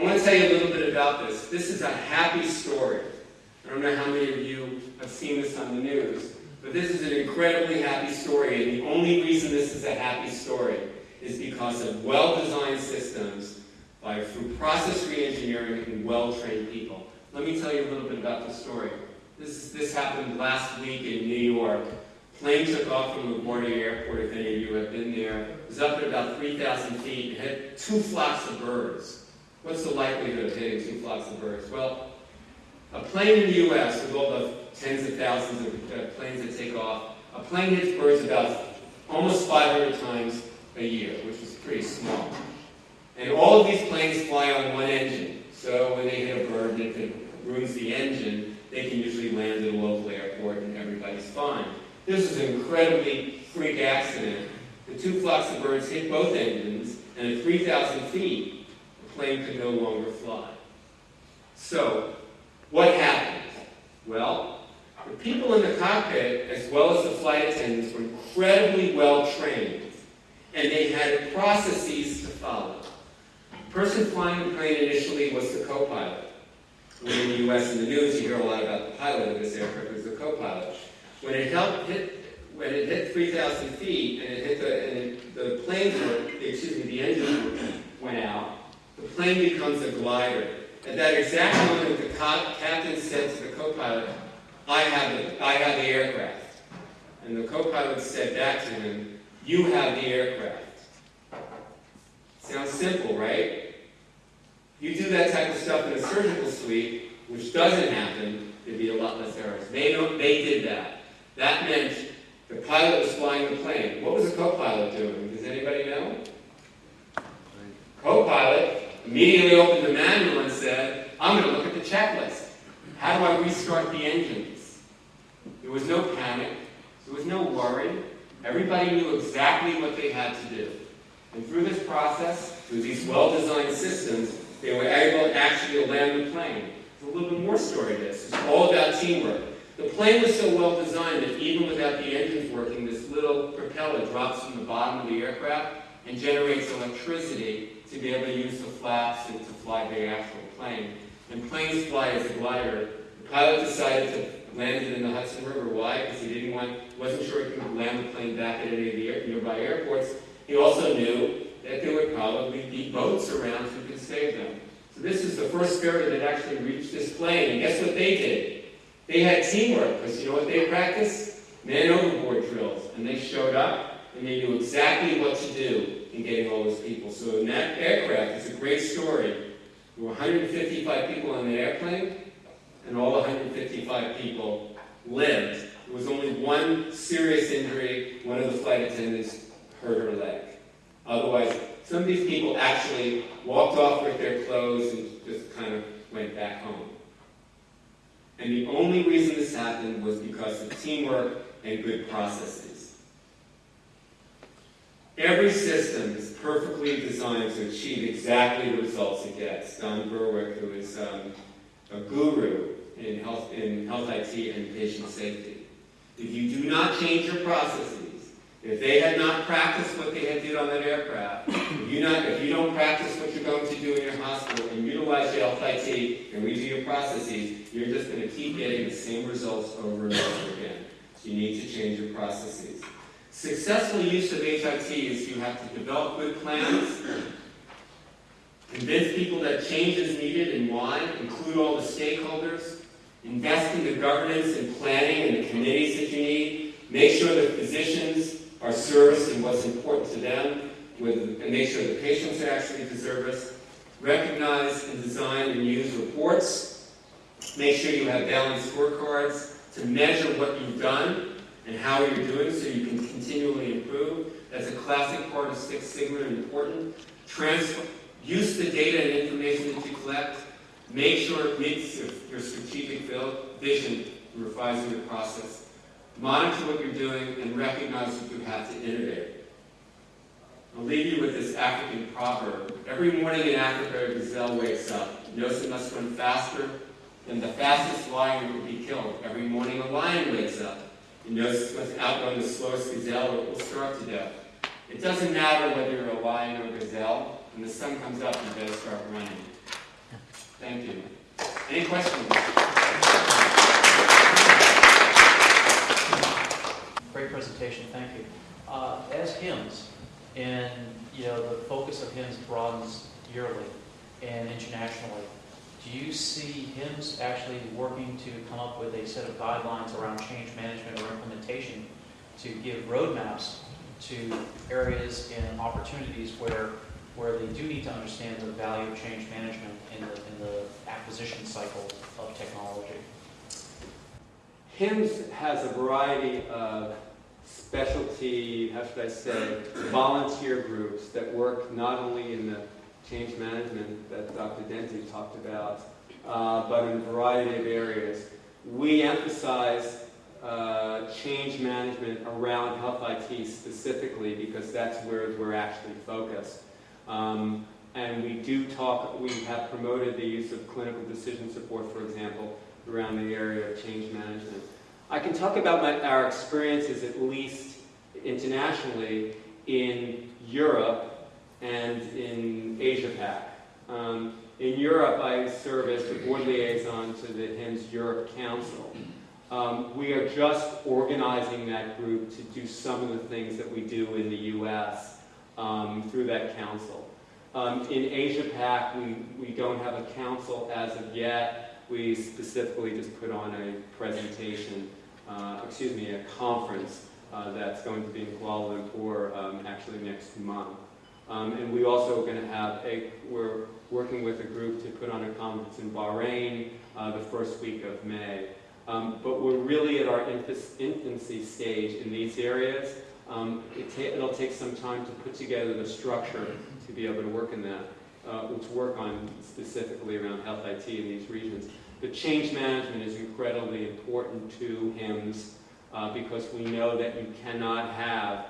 I want to tell you a little bit about this. This is a happy story. I don't know how many of you have seen this on the news, but this is an incredibly happy story, and the only reason this is a happy story is because of well-designed systems by through process reengineering and well-trained people. Let me tell you a little bit about the story. This, this happened last week in New York. Plane took off from LaGuardia Airport, if any of you have been there. It was up at about 3,000 feet. It had two flocks of birds. What's the likelihood of hitting two flocks of birds? Well, a plane in the U.S., with all the tens of thousands of uh, planes that take off, a plane hits birds about almost 500 times a year, which is pretty small. And all of these planes fly on one engine. So when they hit a bird and it ruins the engine, they can usually land at a local airport and everybody's fine. This is an incredibly freak accident. The two flocks of birds hit both engines, and at 3,000 feet, plane could no longer fly. So, what happened? Well, the people in the cockpit, as well as the flight attendants, were incredibly well trained, and they had processes to follow. The person flying the plane initially was the co-pilot. When in the U.S. in the news, you hear a lot about the pilot of this aircraft was the co-pilot. When it hit, when it hit 3,000 feet and it hit the, and it, the planes were, excuse me, the engines went out, the plane becomes a glider. At that exact moment, the captain said to the co-pilot, I have the, I have the aircraft. And the co-pilot said back to him, you have the aircraft. Sounds simple, right? You do that type of stuff in a surgical suite, which doesn't happen, there'd be a lot less errors. They, don't, they did that. That meant the pilot was flying the plane. What was the co-pilot doing? Does anybody know? Co-pilot immediately opened the manual and said, I'm going to look at the checklist. How do I restart the engines? There was no panic. There was no worry. Everybody knew exactly what they had to do. And through this process, through these well-designed systems, they were able to actually land the plane. There's a little bit more story to this. It's all about teamwork. The plane was so well designed that even without the engines working, this little propeller drops from the bottom of the aircraft and generates electricity to be able to use the flaps and to fly the actual plane. And planes fly as a glider. The pilot decided to land it in the Hudson River. Why? Because he didn't want, wasn't sure he could land the plane back at any of the nearby airports. He also knew that there would probably be boats around who could save them. So this is the first ferry that actually reached this plane. And guess what they did? They had teamwork, because you know what they practiced? Man overboard drills. And they showed up, and they knew exactly what to do in getting all those people. So in that aircraft, it's a great story. There were 155 people on the airplane, and all 155 people lived. There was only one serious injury. One of the flight attendants hurt her leg. Otherwise, some of these people actually walked off with their clothes and just kind of went back home. And the only reason this happened was because of teamwork and good processes. Every system is perfectly designed to achieve exactly the results it gets. Don Berwick, who is um, a guru in health, in health IT and patient safety. If you do not change your processes, if they had not practiced what they had did on that aircraft, if you, not, if you don't practice what you're going to do in your hospital and utilize your health IT and redo your processes, you're just going to keep getting the same results over and over again. So you need to change your processes. Successful use of HIT is you have to develop good plans, convince people that change is needed and why, include all the stakeholders, invest in the governance and planning and the committees that you need, make sure that physicians are serviced and what's important to them, with, and make sure the patients are actually us, recognize and design and use reports, make sure you have balanced scorecards to measure what you've done and how you're doing so you can continually improve. That's a classic part of Six Sigma and important. Use the data and information that you collect. Make sure it meets your, your strategic vision, revising the process. Monitor what you're doing and recognize that you have to innovate. I'll leave you with this African proverb. Every morning in Africa, a gazelle wakes up. Knows it must run faster than the fastest lion will be killed. Every morning a lion wakes up. Knows it must outrun the slowest gazelle or it will starve to death. It doesn't matter whether you're a lion or a gazelle. When the sun comes up, you better start running. Thank you. Any questions? Great presentation, thank you. Uh, As HIMSS, and, you know, the focus of HIMSS broadens yearly and internationally, do you see HIMSS actually working to come up with a set of guidelines around change management or implementation to give roadmaps to areas and opportunities where, where they do need to understand the value of change management in the, in the acquisition cycle of technology? HIMSS has a variety of specialty, how should I say, volunteer groups that work not only in the change management that Dr. Denti talked about, uh, but in a variety of areas. We emphasize uh, change management around health IT specifically because that's where we're actually focused. Um, and we do talk, we have promoted the use of clinical decision support, for example, around the area of change management. I can talk about my, our experiences, at least internationally, in Europe and in Asia Pac. Um, in Europe, I serve as the board liaison to the HIMSS Europe Council. Um, we are just organizing that group to do some of the things that we do in the U.S. Um, through that council. Um, in Asia Pac, we, we don't have a council as of yet. We specifically just put on a presentation, uh, excuse me, a conference uh, that's going to be in Kuala Lumpur um, actually next month. Um, and we also are going to have a, we're working with a group to put on a conference in Bahrain uh, the first week of May. Um, but we're really at our infancy stage in these areas. Um, it ta it'll take some time to put together the structure to be able to work in that, uh, to work on specifically around health IT in these regions. But change management is incredibly important to HIMSS uh, because we know that you cannot have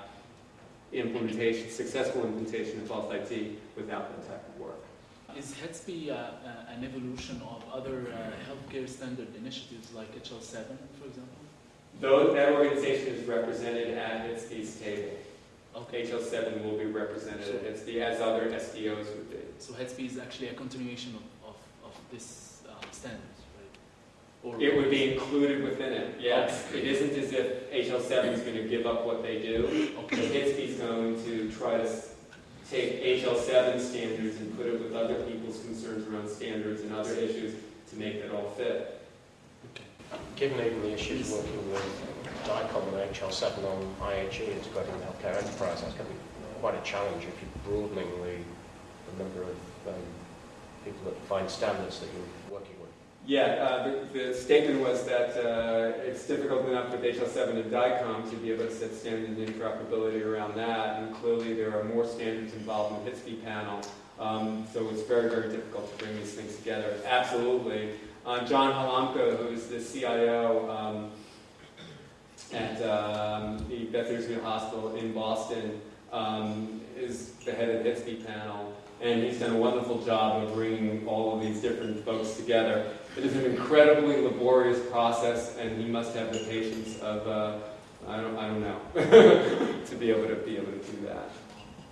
implementation, successful implementation of health IT without that type of work. Is HITSP uh, uh, an evolution of other uh, healthcare standard initiatives like HL7, for example? Though that organization is represented at HITSP's table. Okay. HL7 will be represented at HITSP as other SDOs would be. So HITSP is actually a continuation of, of, of this uh? Or It would be included within it, yes. It isn't as if HL7 is going to give up what they do. Okay. Is going to try to take HL7 standards and put it with other people's concerns around standards and other issues to make that all fit. Given even the issues working with DICOM and HL7 on IHE integrating the healthcare enterprise, that's going to be quite a challenge if you're broadening the, the number of um, people that define standards that with. Yeah, uh, the, the statement was that uh, it's difficult enough with HL7 and DICOM to be able to set standards and interoperability around that, and clearly there are more standards involved in the HITSP panel, um, so it's very, very difficult to bring these things together. Absolutely. Uh, John Halamka, who's the CIO um, at um, the Beth Israel Hospital in Boston, um, is the head of the HITSP panel, and he's done a wonderful job of bringing all of these different folks together. It is an incredibly laborious process, and he must have the patience of, uh, I, don't, I don't know, to be able to be able to do that.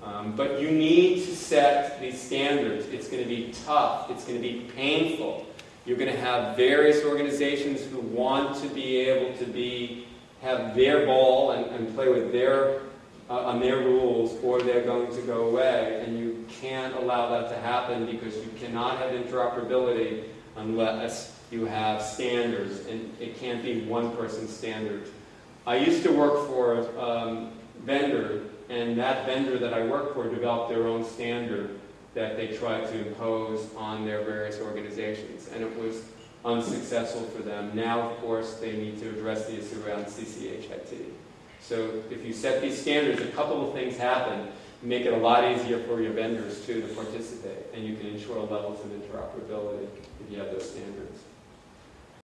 Um, but you need to set these standards. It's going to be tough. It's going to be painful. You're going to have various organizations who want to be able to be have their ball and, and play with their uh, on their rules, or they're going to go away, and you can't allow that to happen because you cannot have interoperability unless you have standards, and it can't be one person's standards. I used to work for a um, vendor, and that vendor that I worked for developed their own standard that they tried to impose on their various organizations, and it was unsuccessful for them. Now, of course, they need to address the issue around CCHIT. So if you set these standards, a couple of things happen. Make it a lot easier for your vendors, too, to participate, and you can ensure levels of interoperability if you have those standards.